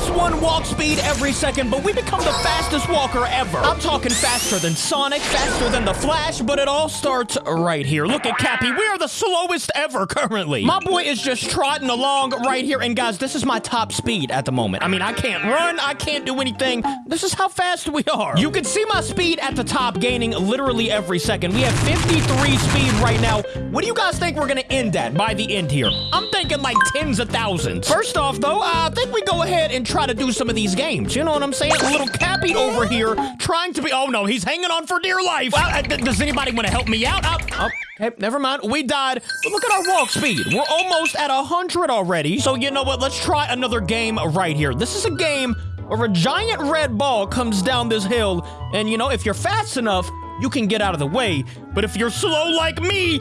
plus one walk speed every second, but we become the fastest walker ever. I'm talking faster than Sonic, faster than the Flash, but it all starts right here. Look at Cappy. We are the slowest ever currently. My boy is just trotting along right here. And guys, this is my top speed at the moment. I mean, I can't run. I can't do anything. This is how fast we are. You can see my speed at the top gaining literally every second. We have 53 speed right now. What do you guys think we're going to end at by the end here? I'm thinking like tens of thousands. First off, though, I think we go ahead and try to do some of these games. You know what I'm saying? A little Cappy over here trying to be... Oh, no, he's hanging on for dear life. Well, uh, does anybody want to help me out? Oh, oh, okay, never mind. We died. But look at our walk speed. We're almost at 100 already. So you know what? Let's try another game right here. This is a game where a giant red ball comes down this hill. And, you know, if you're fast enough, you can get out of the way. But if you're slow like me...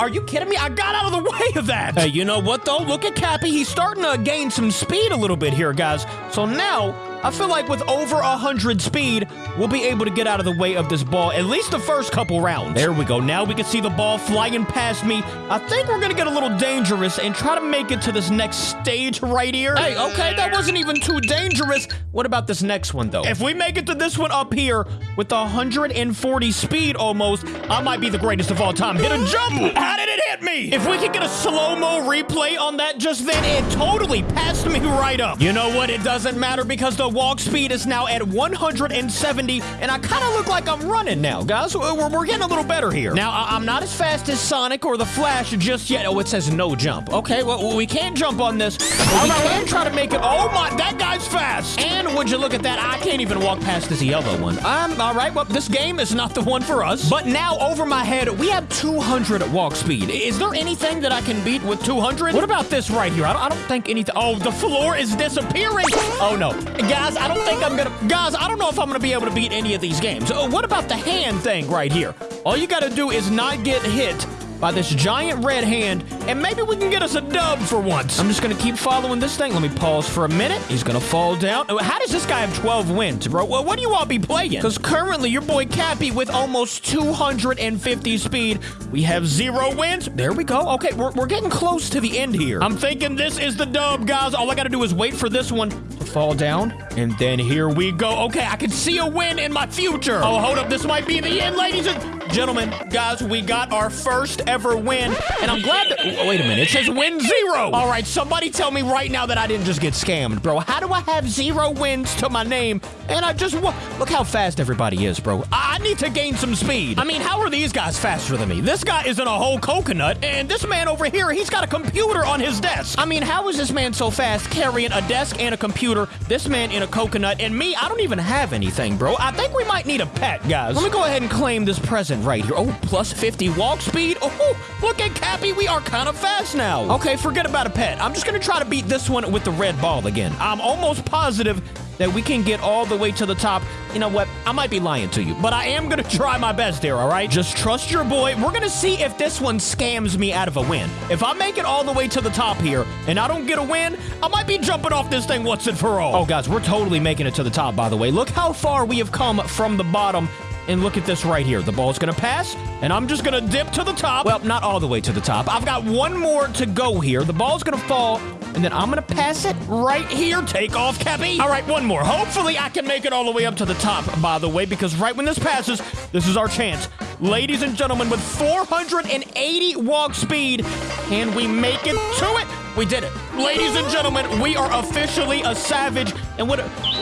Are you kidding me? I got out of the way of that. Hey, you know what, though? Look at Cappy. He's starting to gain some speed a little bit here, guys. So now I feel like with over 100 speed, we'll be able to get out of the way of this ball at least the first couple rounds. There we go. Now we can see the ball flying past me. I think we're going to get a little dangerous and try to make it to this next stage right here. Hey, okay, that wasn't even too dangerous. What about this next one, though? If we make it to this one up here with 140 speed almost, I might be the greatest of all time. Hit a jump. How did it hit me? If we could get a slow-mo replay on that just then, it totally passed me right up. You know what? It doesn't matter because the walk speed is now at 170, and I kind of look like I'm running now, guys. We're, we're getting a little better here. Now, I am not as fast as Sonic or the Flash just yet. Oh, it says no jump. Okay, well, we can't jump on this. But we can try to make it. Oh, my, that guy's fast. And would you look at that? I can't even walk past this yellow one. Um, all right, well, this game is not the one for us. But now, over my head, we have 200 walk speed. Is there anything that I can beat with 200? What about this right here? I don't, I don't think anything. Oh, the floor is disappearing. Oh, no. Guys, guys, I don't think I'm gonna... Guys, I don't know if I'm gonna be able to beat any of these games. Uh, what about the hand thing right here? All you gotta do is not get hit by this giant red hand, and maybe we can get us a dub for once. I'm just gonna keep following this thing. Let me pause for a minute. He's gonna fall down. Oh, how does this guy have 12 wins, bro? What do you all be playing? Because currently, your boy Cappy with almost 250 speed, we have zero wins. There we go. Okay, we're, we're getting close to the end here. I'm thinking this is the dub, guys. All I gotta do is wait for this one to fall down, and then here we go. Okay, I can see a win in my future. Oh, hold up. This might be the end, ladies and gentlemen, guys, we got our first ever win, and I'm glad that- Wait a minute, it says win zero! All right, somebody tell me right now that I didn't just get scammed, bro. How do I have zero wins to my name, and I just- Look how fast everybody is, bro. I, I need to gain some speed. I mean, how are these guys faster than me? This guy is in a whole coconut, and this man over here, he's got a computer on his desk. I mean, how is this man so fast carrying a desk and a computer, this man in a coconut, and me, I don't even have anything, bro. I think we might need a pet, guys. Let me go ahead and claim this present right here. Oh, plus 50 walk speed. Oh, look at Cappy. We are kind of fast now. Okay, forget about a pet. I'm just going to try to beat this one with the red ball again. I'm almost positive that we can get all the way to the top. You know what? I might be lying to you, but I am going to try my best here, all right? Just trust your boy. We're going to see if this one scams me out of a win. If I make it all the way to the top here and I don't get a win, I might be jumping off this thing once and for all. Oh, guys, we're totally making it to the top, by the way. Look how far we have come from the bottom and look at this right here. The ball's going to pass, and I'm just going to dip to the top. Well, not all the way to the top. I've got one more to go here. The ball's going to fall, and then I'm going to pass it right here. Take off, Cappy. All right, one more. Hopefully, I can make it all the way up to the top, by the way, because right when this passes, this is our chance. Ladies and gentlemen, with 480 walk speed, can we make it to it? We did it. Ladies and gentlemen, we are officially a savage. And what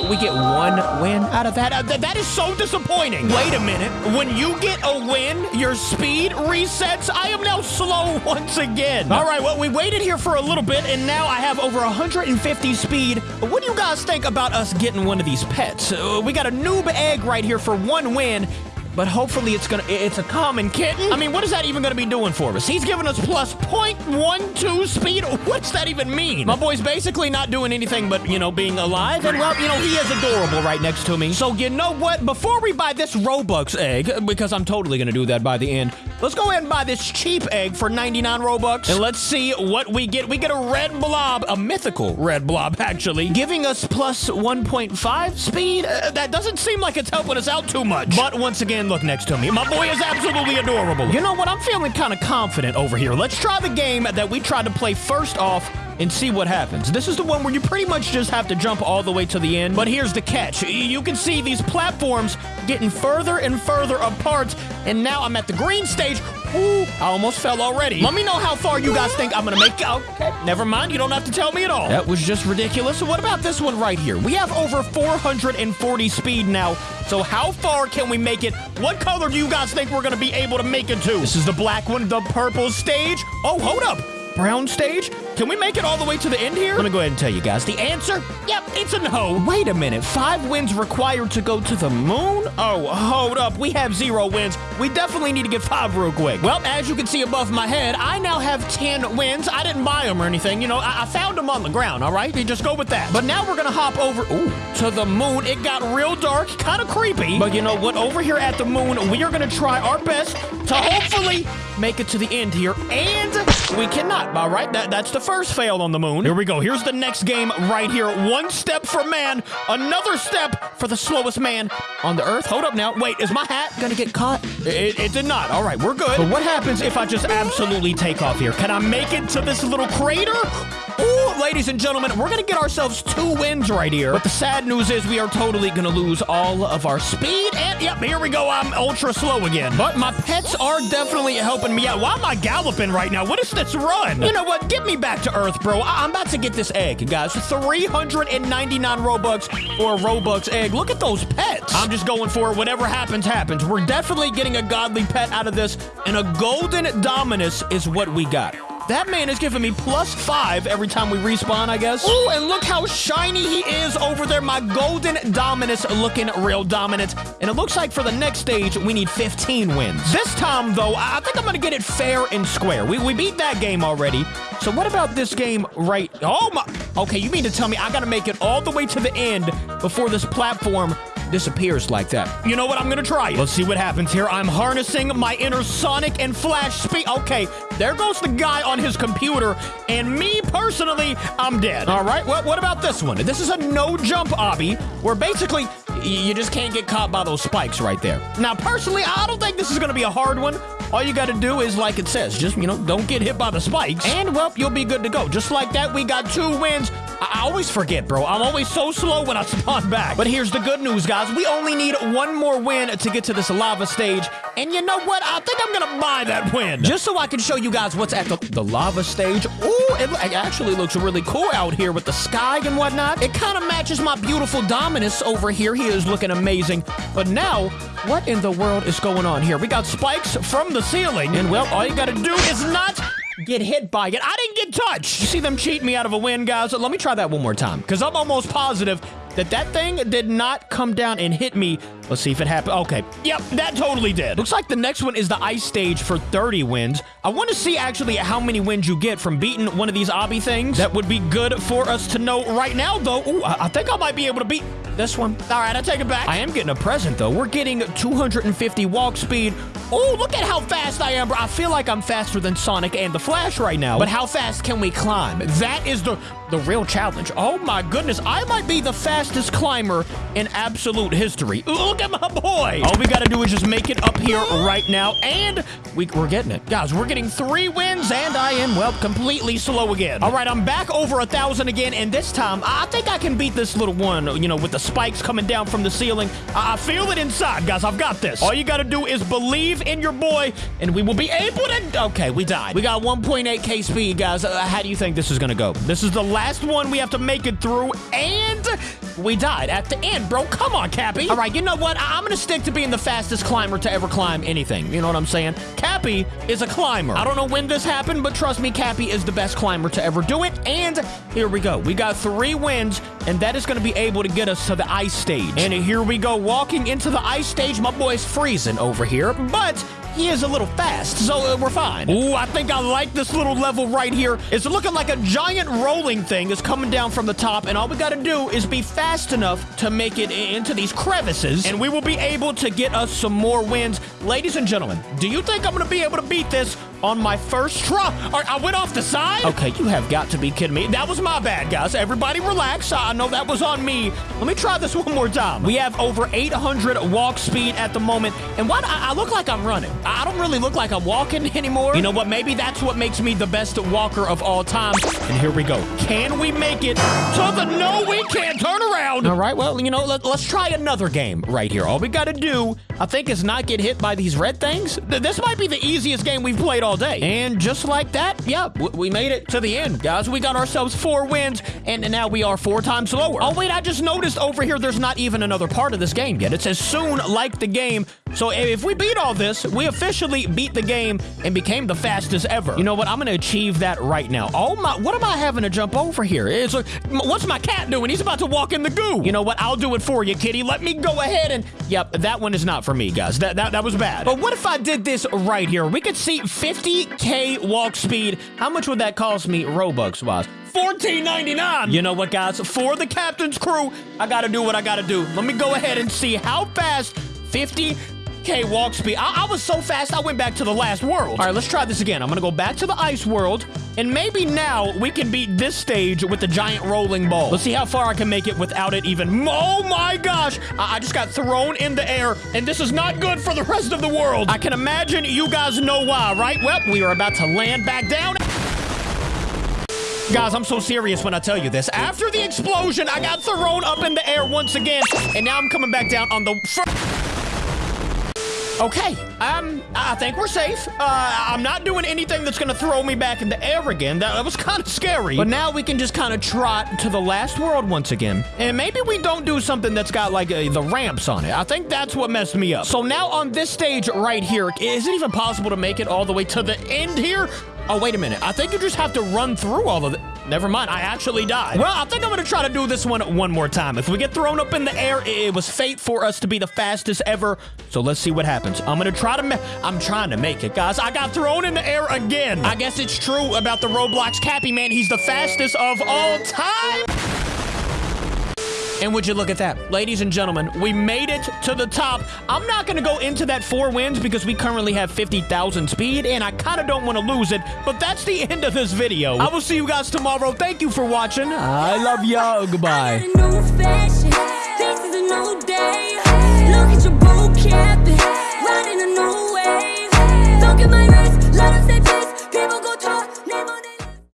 we get one win out of that? Uh, th that is so disappointing. Wait a minute. When you get a win, your speed resets. I am now slow once again. All right, well, we waited here for a little bit, and now I have over 150 speed. What do you guys think about us getting one of these pets? Uh, we got a noob egg right here for one win, but hopefully it's gonna it's a common kitten. Mm. I mean, what is that even gonna be doing for us? He's giving us plus 0.12 speed. What's that even mean? My boy's basically not doing anything but, you know, being alive. And well, you know, he is adorable right next to me. So you know what? Before we buy this Robux egg, because I'm totally gonna do that by the end, let's go ahead and buy this cheap egg for 99 Robux. And let's see what we get. We get a red blob, a mythical red blob, actually, giving us plus 1.5 speed. Uh, that doesn't seem like it's helping us out too much. But once again, look next to me. My boy is absolutely adorable. You know what? I'm feeling kind of confident over here. Let's try the game that we tried to play first off and see what happens. This is the one where you pretty much just have to jump all the way to the end. But here's the catch. You can see these platforms getting further and further apart, and now I'm at the green stage. Ooh, I almost fell already. Let me know how far you guys think I'm gonna make. Okay, never mind. You don't have to tell me at all. That was just ridiculous. What about this one right here? We have over 440 speed now. So how far can we make it? What color do you guys think we're gonna be able to make it to? This is the black one, the purple stage. Oh, hold up brown stage? Can we make it all the way to the end here? Let me go ahead and tell you guys. The answer? Yep, it's a no. Wait a minute. Five wins required to go to the moon? Oh, hold up. We have zero wins. We definitely need to get five real quick. Well, as you can see above my head, I now have 10 wins. I didn't buy them or anything. You know, I, I found them on the ground, all right? You just go with that. But now we're going to hop over ooh, to the moon. It got real dark, kind of creepy. But you know what? Over here at the moon, we are going to try our best to hopefully make it to the end here. And we cannot, all right? That, that's the first fail on the moon. Here we go. Here's the next game right here. One step for man, another step for the slowest man on the earth. Hold up now. Wait, is my hat gonna get caught? It, it did not. All right, we're good. But what happens if I just absolutely take off here? Can I make it to this little crater? Ooh, ladies and gentlemen, we're gonna get ourselves two wins right here. But the sad news is we are totally gonna lose all of our speed. And yep, here we go. I'm ultra slow again. But my pets are definitely helping me out. Why am I galloping right now? What is this run? You know what? Get me back to Earth, bro. I am about to get this egg, guys. 399 Robux for a Robux egg. Look at those pets. I'm just going for it. Whatever happens, happens. We're definitely getting a godly pet out of this. And a golden Dominus is what we got. That man is giving me plus five every time we respawn, I guess. Oh, and look how shiny he is over there. My golden Dominus looking real dominant. And it looks like for the next stage, we need 15 wins. This time, though, I think I'm going to get it fair and square. We, we beat that game already. So what about this game right... Oh, my... Okay, you mean to tell me I got to make it all the way to the end before this platform disappears like that. You know what? I'm gonna try it. Let's see what happens here. I'm harnessing my inner Sonic and Flash speed. Okay, there goes the guy on his computer, and me personally, I'm dead. All right, well, what about this one? This is a no-jump obby, where basically you just can't get caught by those spikes right there. Now, personally, I don't think this is gonna be a hard one. All you gotta do is, like it says, just, you know, don't get hit by the spikes. And, well, you'll be good to go. Just like that, we got two wins. I, always forget, bro. I'm always so slow when I spawn back. But here's the good news, guys. We only need one more win to get to this lava stage. And you know what? I think I'm gonna buy that win. Just so I can show you guys what's at the, the lava stage. Ooh, it, it actually looks really cool out here with the sky and whatnot. It kind of matches my beautiful Dominus over here. He is looking amazing. But now, what in the world is going on here? We got spikes from the ceiling. And, well, all you gotta do is not get hit by it. I didn't get touched. You see them cheat me out of a win, guys? Let me try that one more time, because I'm almost positive that that thing did not come down and hit me. Let's see if it happened. Okay. Yep, that totally did. Looks like the next one is the ice stage for 30 wins. I want to see actually how many wins you get from beating one of these obby things. That would be good for us to know right now, though. Ooh, I think I might be able to beat this one. All right, I take it back. I am getting a present, though. We're getting 250 walk speed. Oh, look at how fast I am, bro. I feel like I'm faster than Sonic and the Flash right now. But how fast can we climb? That is the, the real challenge. Oh, my goodness. I might be the fastest climber in absolute history. Look at my boy. All we got to do is just make it up here right now. And we, we're getting it. Guys, we're getting three wins, and I am, well, completely slow again. All right, I'm back over a thousand again, and this time, I think I can beat this little one, you know, with the spikes coming down from the ceiling. I feel it inside, guys. I've got this. All you got to do is believe in your boy, and we will be able to... Okay, we died. We got 1.8k speed, guys. Uh, how do you think this is to go? This is the last one we have to make it through, and we died at the end, bro. Come on, Cappy. All right, you know what? I am going to stick to being the fastest climber to ever climb anything. You know what I'm saying? Cappy is a climber. I don't know when this happened, but trust me, Cappy is the best climber to ever do it. And here we go. We got three wins, and that is going to be able to get us to the ice stage. And here we go. Walking into the ice stage, my boy's freezing over here, but he is a little fast, so uh, we're fine. Ooh, I think I like this little level right here. It's looking like a giant rolling thing is coming down from the top, and all we got to do is be fast enough to make it into these crevices, and we will be able to get us some more wins. Ladies and gentlemen, do you think I'm going to be able to beat this on my first try. All right, I went off the side? Okay, you have got to be kidding me. That was my bad, guys. Everybody relax. I know that was on me. Let me try this one more time. We have over 800 walk speed at the moment. And why I, I look like I'm running? I don't really look like I'm walking anymore. You know what? Maybe that's what makes me the best walker of all time. And here we go. Can we make it to the no, we can't turn around? All right, well, you know, let, us try another game right here. All we got to do, I think, is not get hit by these red things. This might be the easiest game we've played all day. And just like that, yeah, we made it to the end, guys. We got ourselves four wins, and now we are four times lower. Oh, wait, I just noticed over here there's not even another part of this game yet. It says soon like the game. So if we beat all this, we officially beat the game and became the fastest ever. You know what? I'm going to achieve that right now. Oh my, what am I having to jump over here? It's like, uh, what's my cat doing? He's about to walk in the goo. You know what? I'll do it for you, kitty. Let me go ahead and, yep, that one is not for me, guys. That, that, that was bad. But what if I did this right here? We could see 50K walk speed. How much would that cost me Robux-wise? $14.99. You know what, guys? For the captain's crew, I gotta do what I gotta do. Let me go ahead and see how fast 50 k walk speed. I, I, was so fast, I went back to the last world. All right, let's try this again. I'm gonna go back to the ice world, and maybe now we can beat this stage with the giant rolling ball. Let's see how far I can make it without it even. Oh my gosh! I, I just got thrown in the air, and this is not good for the rest of the world. I can imagine you guys know why, right? Well, we are about to land back down. Guys, I'm so serious when I tell you this. After the explosion, I got thrown up in the air once again, and now I'm coming back down on the... Okay, um, I think we're safe. Uh, I'm not doing anything that's gonna throw me back in the air again. That, that was kind of scary. But now we can just kind of trot to the last world once again. And maybe we don't do something that's got like uh, the ramps on it. I think that's what messed me up. So now on this stage right here, is it even possible to make it all the way to the end here? Oh, wait a minute. I think you just have to run through all of it. Never mind. I actually died. Well, I think I'm going to try to do this one one more time. If we get thrown up in the air, it was fate for us to be the fastest ever. So let's see what happens. I'm going to try to I'm trying to make it, guys. I got thrown in the air again. I guess it's true about the Roblox Cappy Man. He's the fastest of all time. And would you look at that? Ladies and gentlemen, we made it to the top. I'm not going to go into that four wins because we currently have 50,000 speed, and I kind of don't want to lose it, but that's the end of this video. I will see you guys tomorrow. Thank you for watching. I love y'all. Goodbye.